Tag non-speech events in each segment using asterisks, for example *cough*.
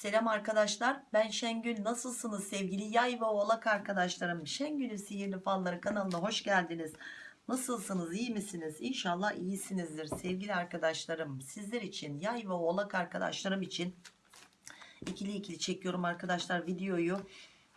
Selam arkadaşlar ben Şengül. Nasılsınız sevgili yay ve oğlak arkadaşlarım? Şengül'ün sihirli falları kanalına hoş geldiniz. Nasılsınız iyi misiniz? İnşallah iyisinizdir sevgili arkadaşlarım. Sizler için yay ve oğlak arkadaşlarım için ikili ikili çekiyorum arkadaşlar videoyu.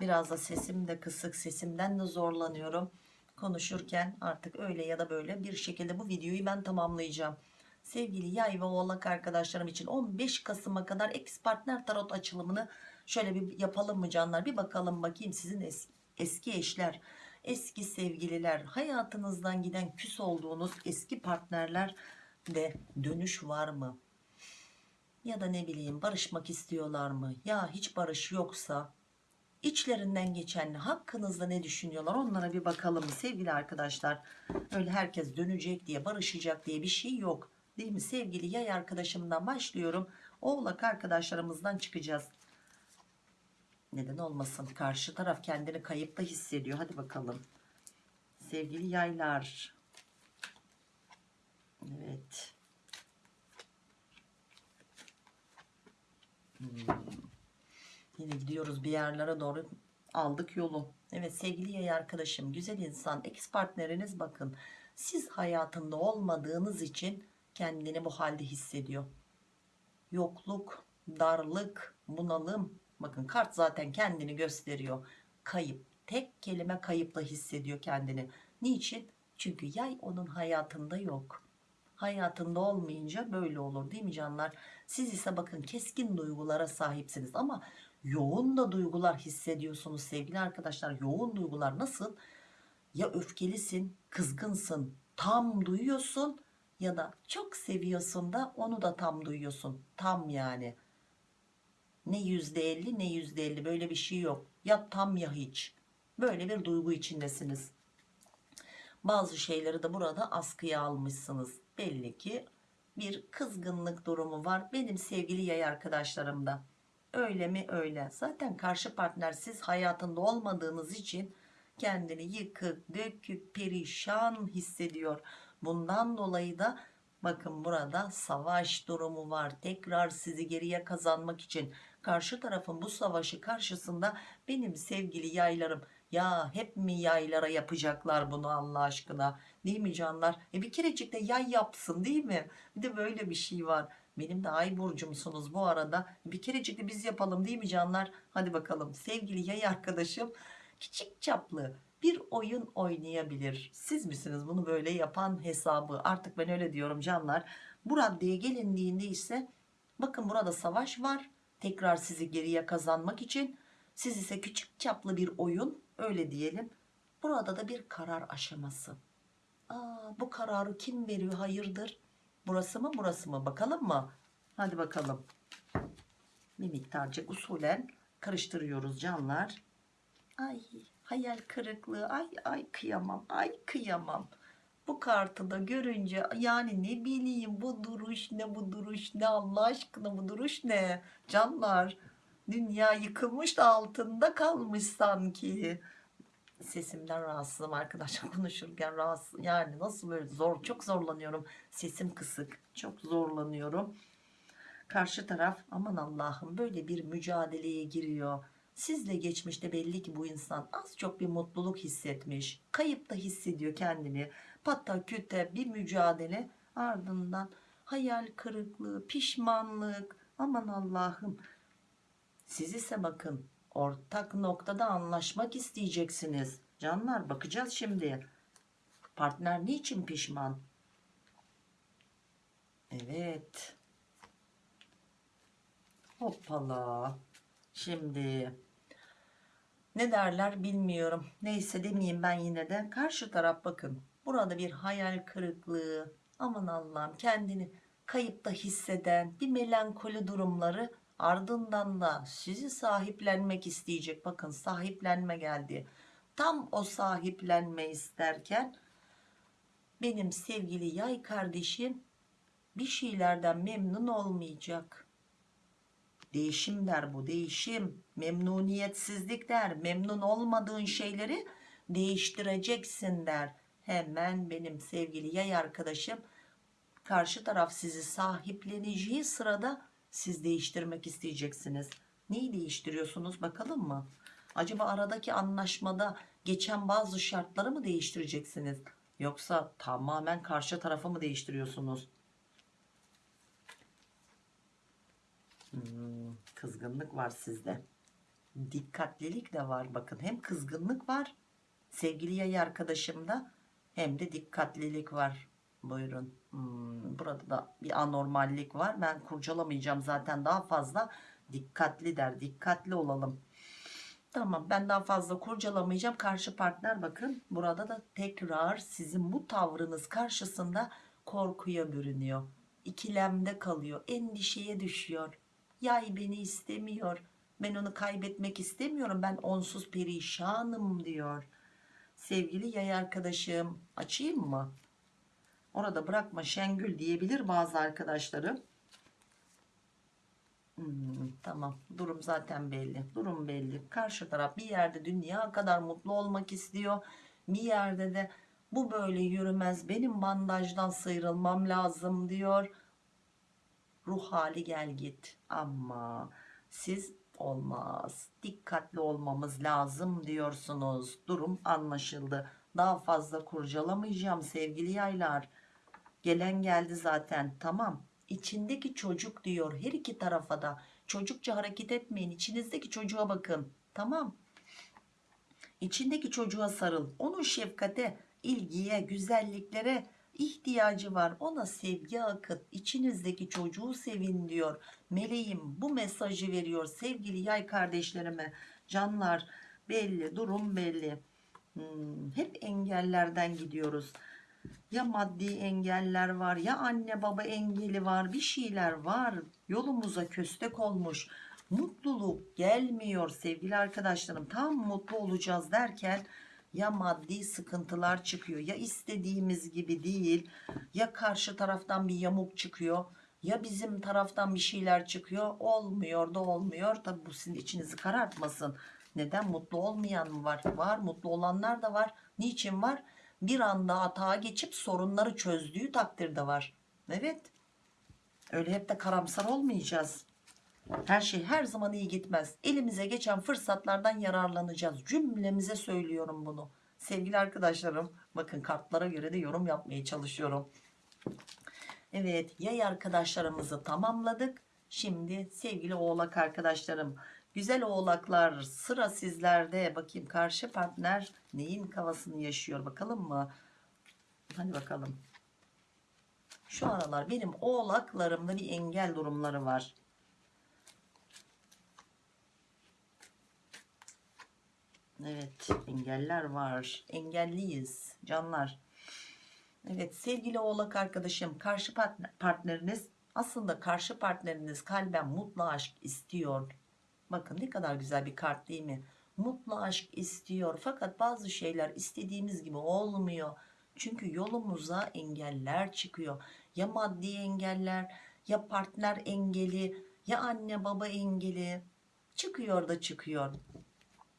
Biraz da sesim de kısık sesimden de zorlanıyorum. Konuşurken artık öyle ya da böyle bir şekilde bu videoyu ben tamamlayacağım sevgili yay ve oğlak arkadaşlarım için 15 Kasım'a kadar ex partner tarot açılımını şöyle bir yapalım mı canlar? Bir bakalım bakayım sizin es eski eşler eski sevgililer hayatınızdan giden küs olduğunuz eski partnerler de dönüş var mı? Ya da ne bileyim barışmak istiyorlar mı? Ya hiç barış yoksa içlerinden geçen hakkınızda ne düşünüyorlar? Onlara bir bakalım sevgili arkadaşlar. Öyle herkes dönecek diye barışacak diye bir şey yok değil mi? Sevgili yay arkadaşımdan başlıyorum. Oğlak arkadaşlarımızdan çıkacağız. Neden olmasın? Karşı taraf kendini kayıpta hissediyor. Hadi bakalım. Sevgili yaylar. Evet. Hmm. yine gidiyoruz bir yerlere doğru. Aldık yolu. Evet sevgili yay arkadaşım güzel insan ex partneriniz bakın. Siz hayatında olmadığınız için kendini bu halde hissediyor. Yokluk darlık bunalım. Bakın kart zaten kendini gösteriyor. Kayıp. Tek kelime kayıpla hissediyor kendini. Niçin? Çünkü yay onun hayatında yok. Hayatında olmayınca böyle olur değil mi canlar? Siz ise bakın keskin duygulara sahipsiniz ama yoğun da duygular hissediyorsunuz sevgili arkadaşlar. Yoğun duygular nasıl? Ya öfkelisin kızgınsın tam duyuyorsun ya da çok seviyorsun da onu da tam duyuyorsun. Tam yani. Ne yüzde elli ne yüzde elli. Böyle bir şey yok. Ya tam ya hiç. Böyle bir duygu içindesiniz. Bazı şeyleri de burada askıya almışsınız. Belli ki bir kızgınlık durumu var benim sevgili yay arkadaşlarımda. Öyle mi öyle? Zaten karşı partner siz hayatında olmadığınız için kendini yıkık dökük perişan hissediyor. Bundan dolayı da bakın burada savaş durumu var. Tekrar sizi geriye kazanmak için. Karşı tarafın bu savaşı karşısında benim sevgili yaylarım. Ya hep mi yaylara yapacaklar bunu Allah aşkına? Değil mi canlar? E bir kerecik de yay yapsın değil mi? Bir de böyle bir şey var. Benim de ay burcumsunuz bu arada. Bir kerecik de biz yapalım değil mi canlar? Hadi bakalım. Sevgili yay arkadaşım küçük çaplı bir oyun oynayabilir. Siz misiniz bunu böyle yapan hesabı? Artık ben öyle diyorum canlar. Bu raddeye gelindiğinde ise bakın burada savaş var. Tekrar sizi geriye kazanmak için. Siz ise küçük çaplı bir oyun öyle diyelim. Burada da bir karar aşaması. Aa, bu kararı kim veriyor? Hayırdır? Burası mı burası mı? Bakalım mı? Hadi bakalım. Bir miktarcık usulen karıştırıyoruz canlar ay hayal kırıklığı. Ay ay kıyamam ay kıyamam. Bu kartı da görünce yani ne bileyim bu duruş ne bu duruş ne Allah aşkına bu duruş ne? Canlar dünya yıkılmış da altında kalmış sanki. Sesimden rahatsızım arkadaşlar *laughs* konuşurken rahatsız yani nasıl böyle zor çok zorlanıyorum. Sesim kısık çok zorlanıyorum. Karşı taraf aman Allah'ım böyle bir mücadeleye giriyor sizle geçmişte belli ki bu insan az çok bir mutluluk hissetmiş. Kayıp da hissediyor kendini. Patta küte bir mücadele ardından hayal kırıklığı pişmanlık. Aman Allah'ım. Siz ise bakın ortak noktada anlaşmak isteyeceksiniz. Canlar bakacağız şimdi. Partner niçin pişman? Evet. Hoppala şimdi ne derler bilmiyorum. Neyse demeyeyim ben yine de. Karşı taraf bakın burada bir hayal kırıklığı aman Allah'ım kendini kayıpta hisseden bir melankoli durumları ardından da sizi sahiplenmek isteyecek. Bakın sahiplenme geldi. Tam o sahiplenme isterken benim sevgili yay kardeşim bir şeylerden memnun olmayacak değişim der bu değişim memnuniyetsizlik der memnun olmadığın şeyleri değiştireceksin der hemen benim sevgili yay arkadaşım karşı taraf sizi sahipleneceği sırada siz değiştirmek isteyeceksiniz Neyi değiştiriyorsunuz bakalım mı? Acaba aradaki anlaşmada geçen bazı şartları mı değiştireceksiniz? Yoksa tamamen karşı tarafı mı değiştiriyorsunuz? Hmm, kızgınlık var sizde. Dikkatlilik de var bakın. Hem kızgınlık var sevgili yay arkadaşımda hem de dikkatlilik var. Buyurun. Hmm, burada da bir anormallik var. Ben kurcalamayacağım zaten daha fazla. Dikkatli der. Dikkatli olalım. Tamam ben daha fazla kurcalamayacağım. Karşı partner bakın burada da tekrar sizin bu tavrınız karşısında korkuya bürünüyor. İkilemde kalıyor. Endişeye düşüyor. Yay beni istemiyor. Ben onu kaybetmek istemiyorum. Ben onsuz perişanım diyor. Sevgili yay arkadaşım açayım mı? Orada bırakma Şengül diyebilir bazı arkadaşlarım. Hmm, tamam durum zaten belli durum belli karşı taraf bir yerde dünya kadar mutlu olmak istiyor bir yerde de bu böyle yürümez benim bandajdan sıyrılmam lazım diyor ruh hali gel git ama siz olmaz. Dikkatli olmamız lazım diyorsunuz. Durum anlaşıldı. Daha fazla kurcalamayacağım sevgili yaylar. Gelen geldi zaten. Tamam içindeki çocuk diyor her iki tarafa da. Çocukça hareket etmeyin. İçinizdeki çocuğa bakın. Tamam. İçindeki çocuğa sarıl. Onun şefkate ilgiye güzelliklere ihtiyacı var. Ona sevgi akıt. İçinizdeki çocuğu sevin diyor. Meleğim bu mesajı veriyor sevgili yay kardeşlerime. Canlar belli durum belli. Hmm, hep engellerden gidiyoruz. Ya maddi engeller var ya anne baba engeli var bir şeyler var. Yolumuza köstek olmuş. Mutluluk gelmiyor sevgili arkadaşlarım. Tam mutlu olacağız derken ya maddi sıkıntılar çıkıyor ya istediğimiz gibi değil ya karşı taraftan bir yamuk çıkıyor ya bizim taraftan bir şeyler çıkıyor. Olmuyor da olmuyor. Tabi bu sizin içinizi karartmasın. Neden? Mutlu olmayan mı var? Var. Mutlu olanlar da var. Niçin var? Bir anda hata geçip sorunları çözdüğü takdirde var. Evet. Öyle hep de karamsar olmayacağız her şey her zaman iyi gitmez. Elimize geçen fırsatlardan yararlanacağız. Cümlemize söylüyorum bunu. Sevgili arkadaşlarım bakın kartlara göre de yorum yapmaya çalışıyorum. Evet yay arkadaşlarımızı tamamladık. Şimdi sevgili oğlak arkadaşlarım güzel oğlaklar sıra sizlerde. Bakayım karşı partner neyin kafasını yaşıyor bakalım mı? Hadi bakalım. Şu aralar benim oğlaklarımda bir engel durumları var Evet engeller var. Engelliyiz canlar. Evet sevgili oğlak arkadaşım karşı partneriniz aslında karşı partneriniz kalben mutlu aşk istiyor. Bakın ne kadar güzel bir kart değil mi? Mutlu aşk istiyor fakat bazı şeyler istediğimiz gibi olmuyor. Çünkü yolumuza engeller çıkıyor. Ya maddi engeller ya partner engeli ya anne baba engeli çıkıyor da çıkıyor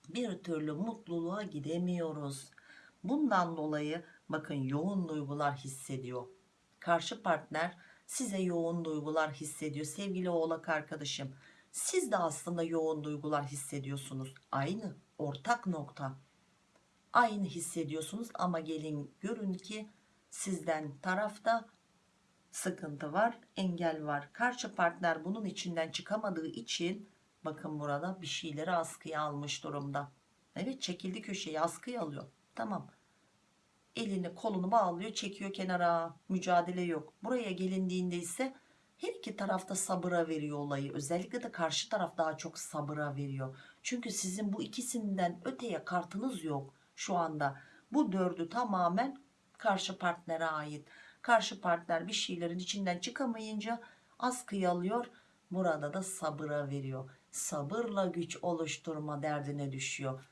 bir türlü mutluluğa gidemiyoruz. Bundan dolayı bakın yoğun duygular hissediyor. Karşı partner size yoğun duygular hissediyor. Sevgili oğlak arkadaşım siz de aslında yoğun duygular hissediyorsunuz. Aynı ortak nokta. Aynı hissediyorsunuz ama gelin görün ki sizden tarafta sıkıntı var, engel var. Karşı partner bunun içinden çıkamadığı için Bakın burada bir şeyleri askıya almış durumda. Evet çekildi köşeyi askıya alıyor. Tamam. Elini kolunu bağlıyor çekiyor kenara. Mücadele yok. Buraya gelindiğinde ise her iki tarafta sabıra veriyor olayı. Özellikle de karşı taraf daha çok sabıra veriyor. Çünkü sizin bu ikisinden öteye kartınız yok şu anda. Bu dördü tamamen karşı partnere ait. Karşı partner bir şeylerin içinden çıkamayınca askıya alıyor. Burada da sabıra veriyor sabırla güç oluşturma derdine düşüyor.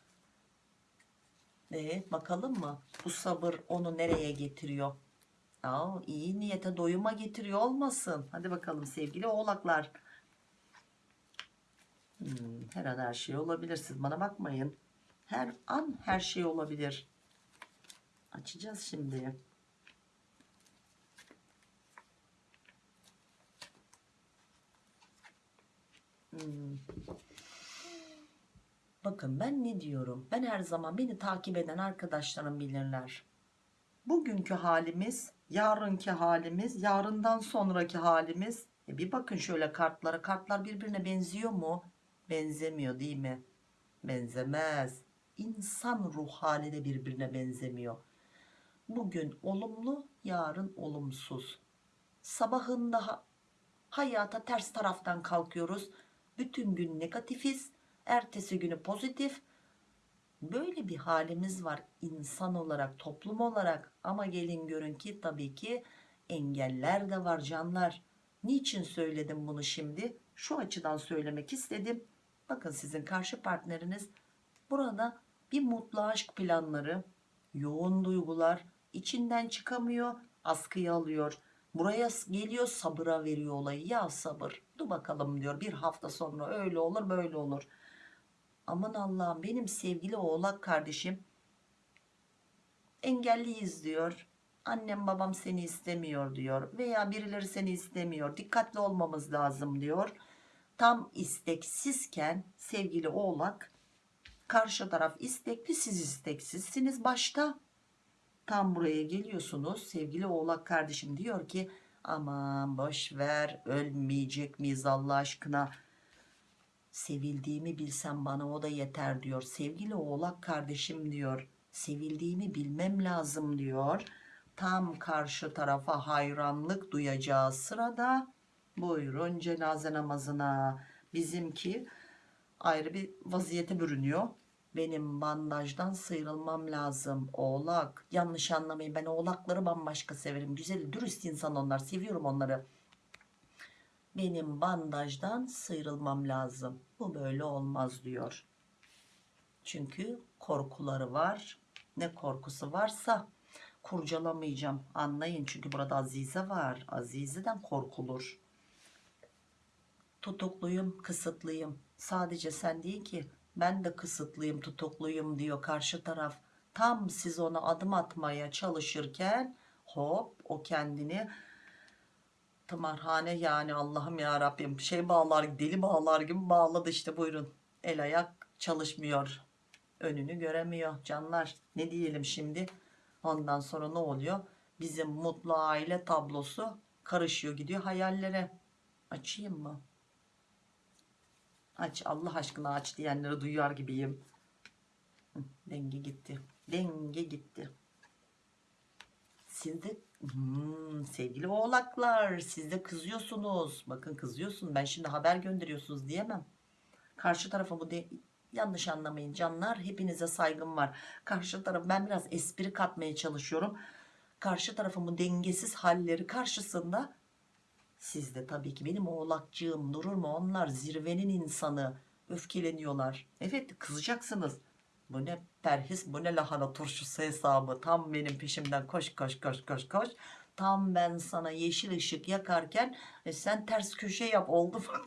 E, bakalım mı? Bu sabır onu nereye getiriyor? Aa, iyi niyete doyuma getiriyor olmasın. Hadi bakalım sevgili oğlaklar. Hmm, her an her şey olabilir. Siz bana bakmayın. Her an her şey olabilir. Açacağız şimdi. Hmm. Bakın ben ne diyorum? Ben her zaman beni takip eden arkadaşlarım bilirler. Bugünkü halimiz, yarınki halimiz, yarından sonraki halimiz. E bir bakın şöyle kartlara. Kartlar birbirine benziyor mu? Benzemiyor değil mi? Benzemez. İnsan ruh hali de birbirine benzemiyor. Bugün olumlu, yarın olumsuz. Sabahında ha- hayata ters taraftan kalkıyoruz. Bütün gün negatifiz. Ertesi günü pozitif. Böyle bir halimiz var insan olarak, toplum olarak. Ama gelin görün ki tabii ki engeller de var canlar. Niçin söyledim bunu şimdi? Şu açıdan söylemek istedim. Bakın sizin karşı partneriniz burada bir mutlu aşk planları, yoğun duygular, içinden çıkamıyor, askıya alıyor. Buraya geliyor sabıra veriyor olayı. Ya sabır dur bakalım diyor bir hafta sonra öyle olur böyle olur. Aman Allah'ım benim sevgili oğlak kardeşim engelliyiz diyor. Annem babam seni istemiyor diyor veya birileri seni istemiyor. Dikkatli olmamız lazım diyor. Tam isteksizken sevgili oğlak karşı taraf istekli siz isteksizsiniz başta. Tam buraya geliyorsunuz. Sevgili oğlak kardeşim diyor ki aman boş ver ölmeyecek miyiz Allah aşkına? Sevildiğimi bilsem bana o da yeter diyor. Sevgili oğlak kardeşim diyor sevildiğimi bilmem lazım diyor. Tam karşı tarafa hayranlık duyacağı sırada buyurun cenaze namazına. Bizimki ayrı bir vaziyete bürünüyor benim bandajdan sıyrılmam lazım. Oğlak. Yanlış anlamayın ben oğlakları bambaşka severim. Güzel dürüst insan onlar seviyorum onları. Benim bandajdan sıyrılmam lazım. Bu böyle olmaz diyor. Çünkü korkuları var. Ne korkusu varsa kurcalamayacağım. Anlayın çünkü burada Azize var. Azize'den korkulur. Tutukluyum kısıtlıyım. Sadece sen değil ki ben de kısıtlıyım tutukluyum diyor karşı taraf. Tam siz ona adım atmaya çalışırken hop o kendini tımarhane yani Allah'ım ya Rabbim şey bağlar deli bağlar gibi bağladı işte buyurun. El ayak çalışmıyor önünü göremiyor canlar. Ne diyelim şimdi? Ondan sonra ne oluyor? Bizim mutlu aile tablosu karışıyor gidiyor hayallere. Açayım mı aç Allah aşkına aç diyenleri duyar gibiyim. Hı, denge gitti. Denge gitti. Siz de hmm, sevgili oğlaklar siz de kızıyorsunuz. Bakın kızıyorsun ben şimdi haber gönderiyorsunuz diyemem. Karşı tarafa bu de yanlış anlamayın canlar hepinize saygım var. Karşı taraf ben biraz espri katmaya çalışıyorum. Karşı tarafın bu dengesiz halleri karşısında siz de tabii ki benim oğlakcığım durur mu? Onlar zirvenin insanı. Öfkeleniyorlar. Evet kızacaksınız. Bu ne perhis bu ne lahana turşusu hesabı. Tam benim peşimden koş koş koş koş koş. Tam ben sana yeşil ışık yakarken e, sen ters köşe yap oldu mu? *laughs*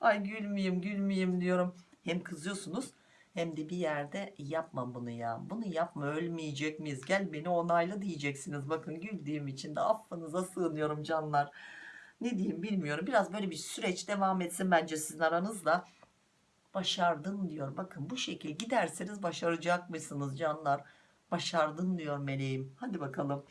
Ay gülmeyeyim gülmeyeyim diyorum. Hem kızıyorsunuz hem de bir yerde yapma bunu ya bunu yapma ölmeyecek miyiz? Gel beni onayla diyeceksiniz. Bakın güldüğüm için de affınıza sığınıyorum canlar. Ne diyeyim bilmiyorum. Biraz böyle bir süreç devam etsin bence sizin aranızda. Başardın diyor. Bakın bu şekil giderseniz başaracak mısınız canlar. Başardın diyor meleğim. Hadi bakalım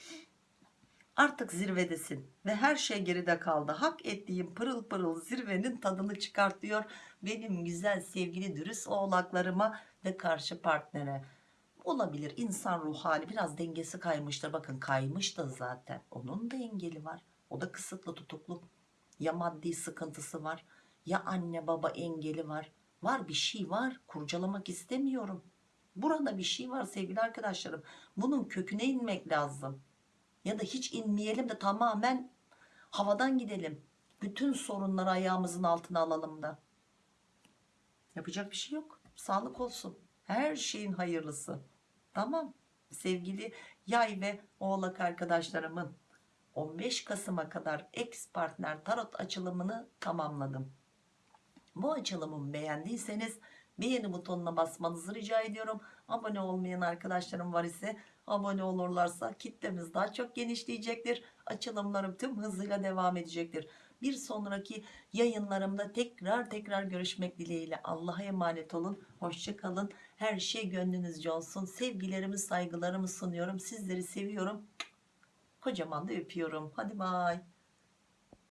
artık zirvedesin ve her şey geride kaldı. Hak ettiğim pırıl pırıl zirvenin tadını çıkart diyor benim güzel sevgili dürüst oğlaklarıma ve karşı partnere. Olabilir insan ruh hali biraz dengesi kaymıştır. Bakın kaymış da zaten. Onun da engeli var. O da kısıtlı tutuklu. Ya maddi sıkıntısı var ya anne baba engeli var. Var bir şey var kurcalamak istemiyorum. Burada bir şey var sevgili arkadaşlarım. Bunun köküne inmek lazım ya da hiç inmeyelim de tamamen havadan gidelim. Bütün sorunları ayağımızın altına alalım da. Yapacak bir şey yok. Sağlık olsun. Her şeyin hayırlısı. Tamam. Sevgili yay ve oğlak arkadaşlarımın 15 Kasım'a kadar ex partner tarot açılımını tamamladım. Bu açılımı beğendiyseniz beğeni butonuna basmanızı rica ediyorum. Abone olmayan arkadaşlarım var ise abone olurlarsa kitlemiz daha çok genişleyecektir açılımlarım tüm hızıyla devam edecektir Bir sonraki yayınlarımda tekrar tekrar görüşmek dileğiyle. Allah'a emanet olun. Hoşçakalın. Her şey gönlünüzce olsun. Sevgilerimi saygılarımı sunuyorum. Sizleri seviyorum. Kocaman da öpüyorum. Hadi bay.